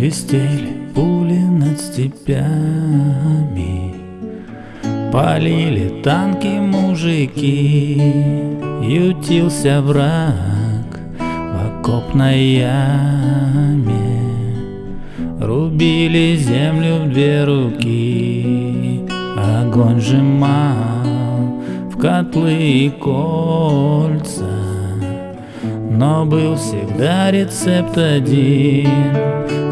Свистели пули над степями. Полили танки мужики. Ютился враг в окопной яме. Рубили землю в две руки. Огонь сжимал в котлы и кольца но был всегда рецепт один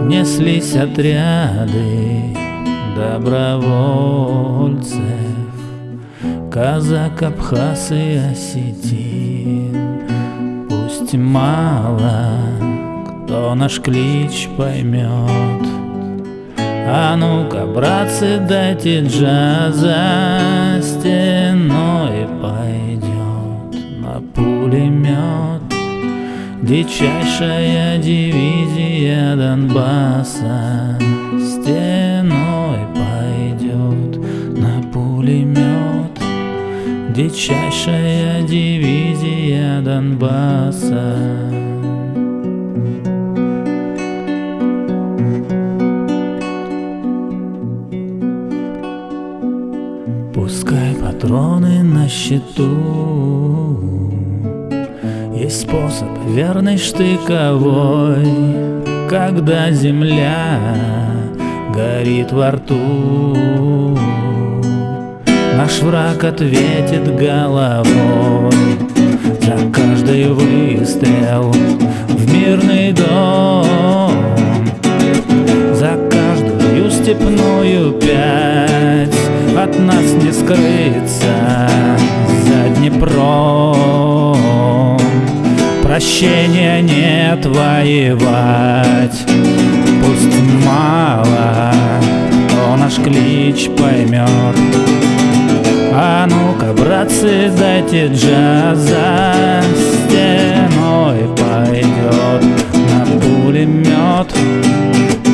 Неслись отряды добровольцев Казак, Абхаз и Осетин. Пусть мало кто наш клич поймет. А ну-ка, братцы, дайте джаза Стеной Дичайшая дивизия Донбасса Стеной пойдет на пулемет. Дичайшая дивизия Донбасса. Пускай патроны на счету есть способ верный штыковой, Когда земля горит во рту. Наш враг ответит головой За каждый выстрел в мирный дом За каждую степную пять От нас не скрыться за Днепром прощения нет воевать Пусть мало кто наш клич поймет А ну-ка, братцы, дайте джаза Стеной пойдет на пулемет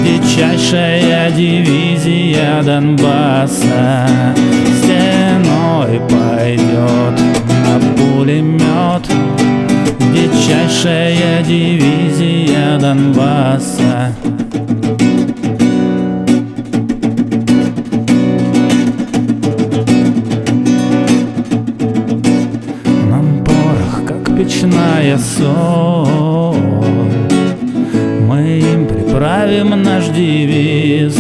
Дичайшая дивизия Донбасса дивизия Донбасса. Нам порох, как печная соль. Мы им приправим наш девиз.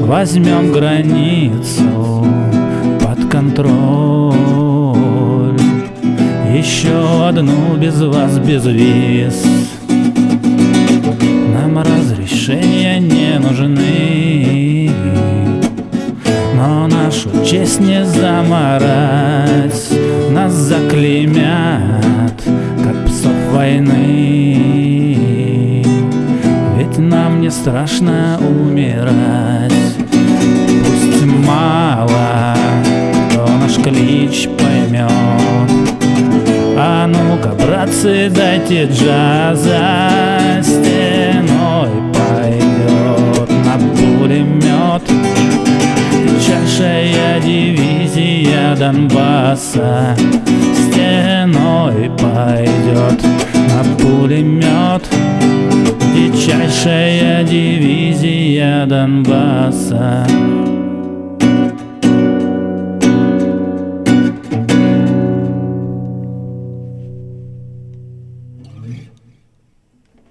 Возьмем границу под контроль еще одну без вас, без виз. Нам разрешения не нужны. Но нашу честь не заморать. Нас заклеймят, как псов войны. Ведь нам не страшно умирать братцы, дайте джаза Стеной пойдет на пулемет. Дичайшая дивизия Донбасса Стеной пойдет на пулемет. Дичайшая дивизия Донбасса